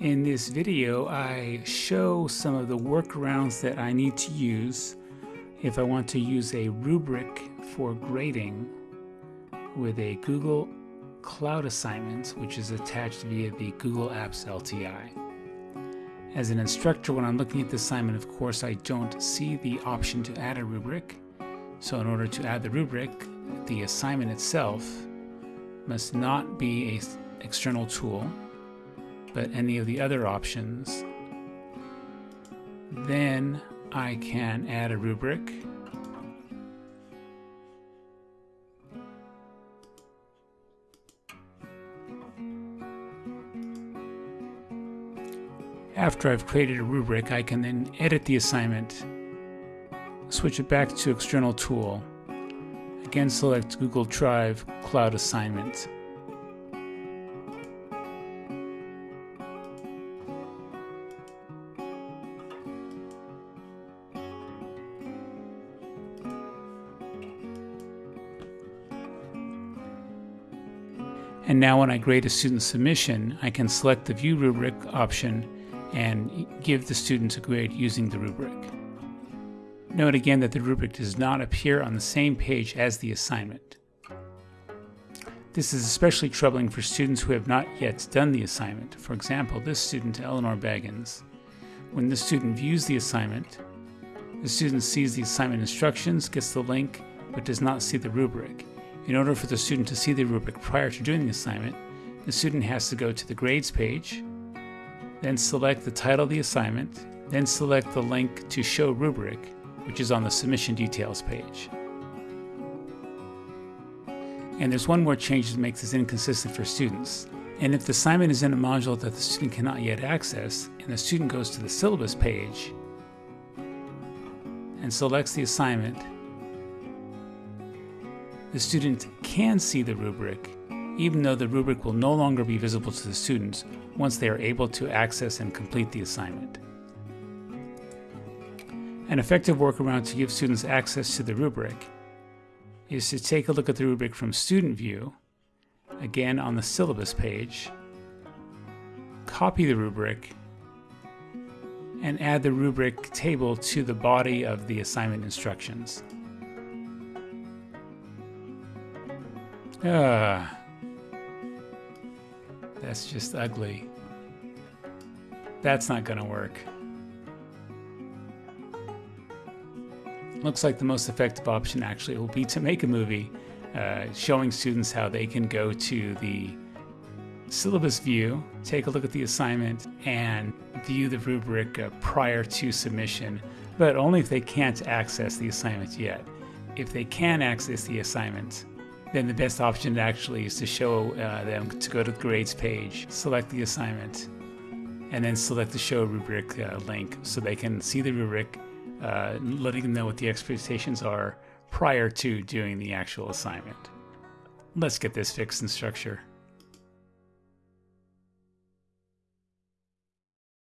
In this video, I show some of the workarounds that I need to use if I want to use a rubric for grading with a Google Cloud assignment, which is attached via the Google Apps LTI. As an instructor, when I'm looking at the assignment, of course, I don't see the option to add a rubric. So in order to add the rubric, the assignment itself must not be an external tool, but any of the other options. Then I can add a rubric. After I've created a rubric, I can then edit the assignment, switch it back to external tool, again select Google Drive Cloud Assignment. And now when I grade a student submission, I can select the View Rubric option and give the student a grade using the rubric. Note again that the rubric does not appear on the same page as the assignment. This is especially troubling for students who have not yet done the assignment. For example, this student, Eleanor Baggins. When the student views the assignment, the student sees the assignment instructions, gets the link, but does not see the rubric. In order for the student to see the rubric prior to doing the assignment, the student has to go to the grades page, then select the title of the assignment, then select the link to show rubric, which is on the submission details page. And there's one more change that makes this inconsistent for students. And if the assignment is in a module that the student cannot yet access, and the student goes to the syllabus page and selects the assignment, the student can see the rubric, even though the rubric will no longer be visible to the students once they are able to access and complete the assignment. An effective workaround to give students access to the rubric is to take a look at the rubric from Student View, again on the syllabus page, copy the rubric, and add the rubric table to the body of the assignment instructions. Ah, that's just ugly. That's not going to work. Looks like the most effective option actually will be to make a movie uh, showing students how they can go to the syllabus view, take a look at the assignment, and view the rubric uh, prior to submission, but only if they can't access the assignment yet. If they can access the assignment, then the best option actually is to show uh, them to go to the grades page, select the assignment, and then select the show rubric uh, link so they can see the rubric, uh, letting them know what the expectations are prior to doing the actual assignment. Let's get this fixed Instructure.